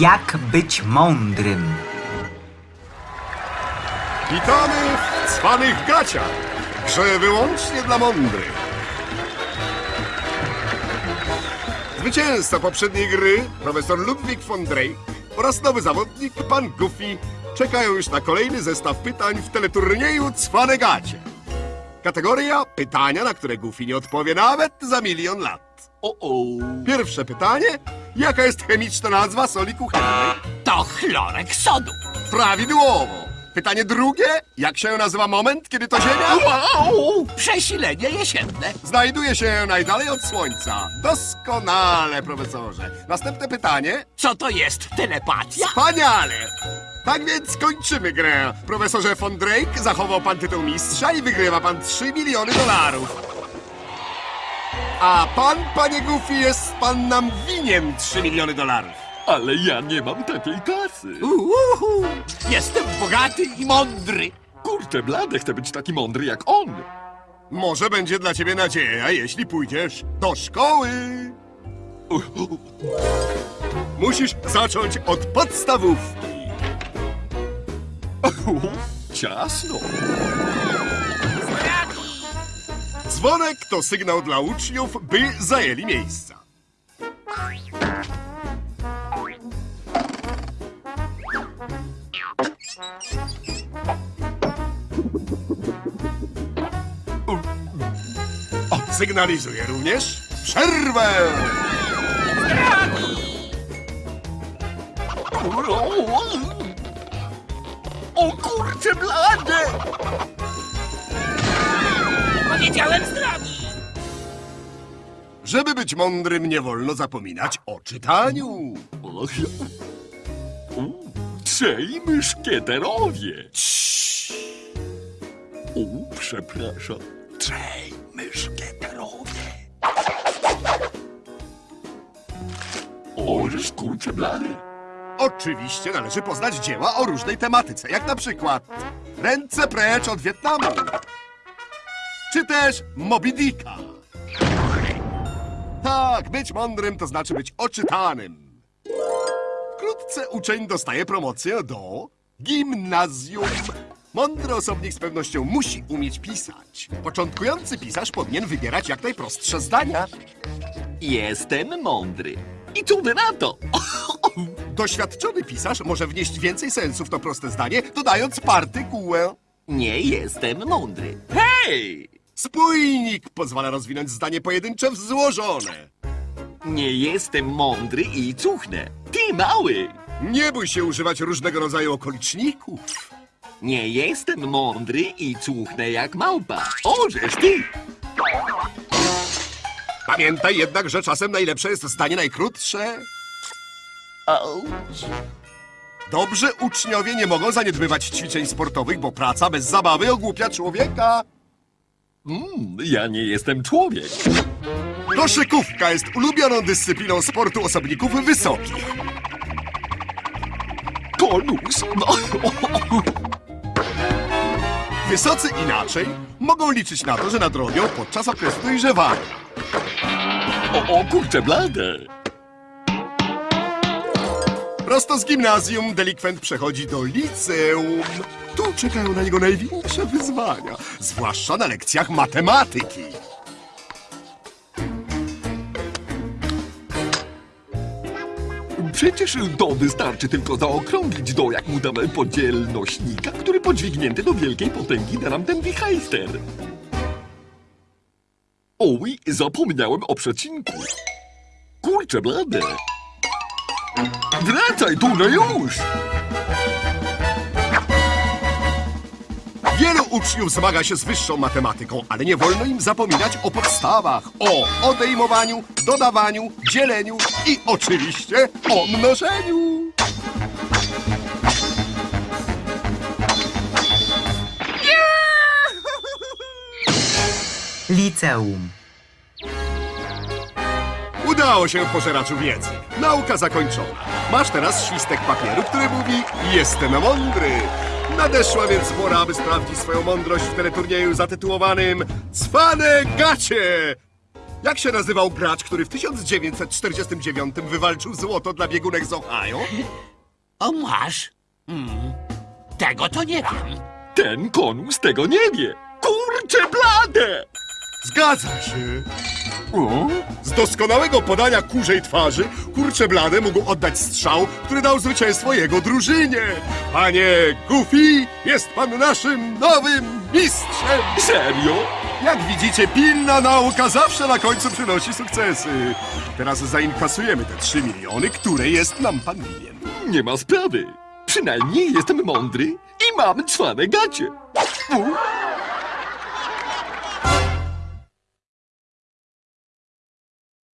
Jak być mądrym? Witamy w cwanych gaciach. Grze wyłącznie dla mądrych. Zwycięzca poprzedniej gry, profesor Ludwik von Drake oraz nowy zawodnik, pan Goofy, czekają już na kolejny zestaw pytań w teleturnieju Cwane Gacie. Kategoria pytania, na które Goofy nie odpowie nawet za milion lat. O-o, Pierwsze pytanie. Jaka jest chemiczna nazwa soli kuchennej? to chlorek sodu. Prawidłowo. Pytanie drugie. Jak się nazywa moment, kiedy to Ziemia Wow, przesilenie jesienne. znajduje się najdalej od Słońca? Doskonale, profesorze. Następne pytanie. Co to jest telepatia? Wspaniale! Tak więc kończymy grę. Profesorze von Drake zachował pan tytuł mistrza i wygrywa pan 3 miliony dolarów. A pan, panie Goofy, jest pan nam winien 3 miliony dolarów. Ale ja nie mam takiej kasy. Uhu, jestem bogaty i mądry. Kurczę, blade, chcę być taki mądry jak on. Może będzie dla ciebie nadzieja, jeśli pójdziesz do szkoły. Musisz zacząć od podstawówki. Ciasno. Dzwonek to sygnał dla uczniów, by zajęli miejsca. O, sygnalizuje również przerwę. O kurczę, blade! Powiedziałem. Żeby być mądrym, nie wolno zapominać o czytaniu. Och. U, Trzej myszkieterowie. O, przepraszam. Trzej myszkieterowie. Oż kurczę, blady. Oczywiście należy poznać dzieła o różnej tematyce, jak na przykład Ręce precz od Wietnamu, czy też Moby Dicka. Tak, być mądrym to znaczy być oczytanym. Wkrótce uczeń dostaje promocję do gimnazjum. Mądry osobnik z pewnością musi umieć pisać. Początkujący pisarz powinien wybierać jak najprostsze zdania. Jestem mądry. I wy na to? Doświadczony pisarz może wnieść więcej sensu w to proste zdanie, dodając partykułę. Nie jestem mądry. Hej! Spójnik pozwala rozwinąć zdanie pojedyncze w złożone. Nie jestem mądry i cuchnę. Ty mały! Nie bój się używać różnego rodzaju okoliczników. Nie jestem mądry i cuchnę jak małpa. Ożeż ty! Pamiętaj jednak, że czasem najlepsze jest zdanie najkrótsze. Auć. Dobrzy uczniowie nie mogą zaniedbywać ćwiczeń sportowych, bo praca bez zabawy ogłupia człowieka. Mm, ja nie jestem człowiek. Koszykówka jest ulubioną dyscypliną sportu osobników wysokich. Konus. No. Wysocy inaczej mogą liczyć na to, że nadrobią podczas okresu dojrzewania. O, o kurczę blade. Prosto z gimnazjum delikwent przechodzi do liceum. Tu czekają na niego największe wyzwania, zwłaszcza na lekcjach matematyki. Przecież to wystarczy tylko zaokrąglić do, jak mu damy podzielnośnika, który podźwignięty do wielkiej potęgi da nam ten wichajster. Oj, zapomniałem o przecinku. Kurczę blade. Wracaj tu, już! Wielu uczniów zmaga się z wyższą matematyką, ale nie wolno im zapominać o podstawach, o odejmowaniu, dodawaniu, dzieleniu i oczywiście o mnożeniu. Liceum. Udało się pożeraczu wiedzy. Nauka zakończona. Masz teraz świstek papieru, który mówi Jestem mądry. Nadeszła więc pora, aby sprawdzić swoją mądrość w teleturnieju zatytułowanym Cwane gacie! Jak się nazywał gracz, który w 1949 wywalczył złoto dla biegunek z Ohio? O, masz? Mm, tego to nie wiem. Ten konus tego nie wie. Kurcze blade! Zgadza się. Z doskonałego podania kurzej twarzy kurcze blade mógł oddać strzał, który dał zwycięstwo jego drużynie. Panie Goofy, jest pan naszym nowym mistrzem. Serio? Jak widzicie, pilna nauka zawsze na końcu przynosi sukcesy. Teraz zainkasujemy te trzy miliony, które jest nam pan winien. Nie ma sprawy. Przynajmniej jestem mądry i mam cwane gacie. U,